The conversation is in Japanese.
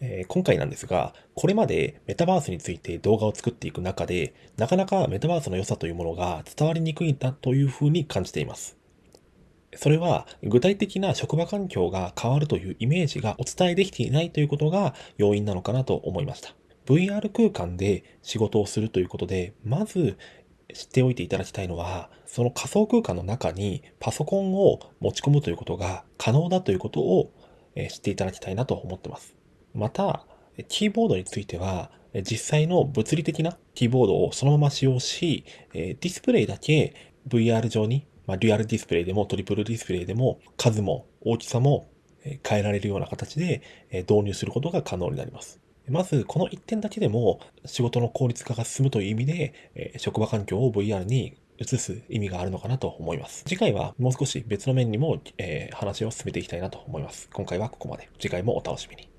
えー今回なんですが、これまでメタバースについて動画を作っていく中で、なかなかメタバースの良さというものが伝わりにくいんだというふうに感じています。それは具体的な職場環境が変わるというイメージがお伝えできていないということが要因なのかなと思いました。VR 空間で仕事をするということで、まず知っておいていただきたいのは、その仮想空間の中にパソコンを持ち込むということが可能だということを知っていただきたいなと思ってます。また、キーボードについては、実際の物理的なキーボードをそのまま使用し、ディスプレイだけ VR 上に、まあ、デュアルディスプレイでもトリプルディスプレイでも数も大きさも変えられるような形で導入することが可能になります。まず、この一点だけでも仕事の効率化が進むという意味で、職場環境を VR に移す意味があるのかなと思います。次回はもう少し別の面にも、え話を進めていきたいなと思います。今回はここまで。次回もお楽しみに。